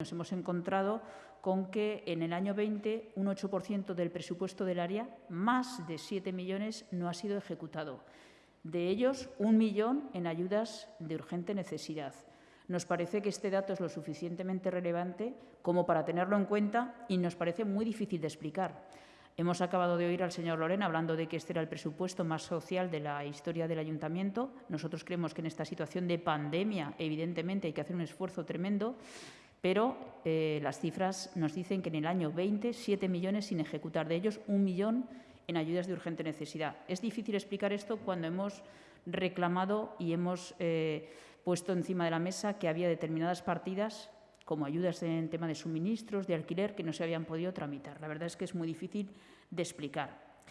Nos hemos encontrado con que en el año 20 un 8% del presupuesto del área, más de 7 millones, no ha sido ejecutado. De ellos, un millón en ayudas de urgente necesidad. Nos parece que este dato es lo suficientemente relevante como para tenerlo en cuenta y nos parece muy difícil de explicar. Hemos acabado de oír al señor Lorena hablando de que este era el presupuesto más social de la historia del ayuntamiento. Nosotros creemos que en esta situación de pandemia, evidentemente, hay que hacer un esfuerzo tremendo pero eh, las cifras nos dicen que en el año 20, 7 millones sin ejecutar, de ellos un millón en ayudas de urgente necesidad. Es difícil explicar esto cuando hemos reclamado y hemos eh, puesto encima de la mesa que había determinadas partidas como ayudas en tema de suministros, de alquiler, que no se habían podido tramitar. La verdad es que es muy difícil de explicar.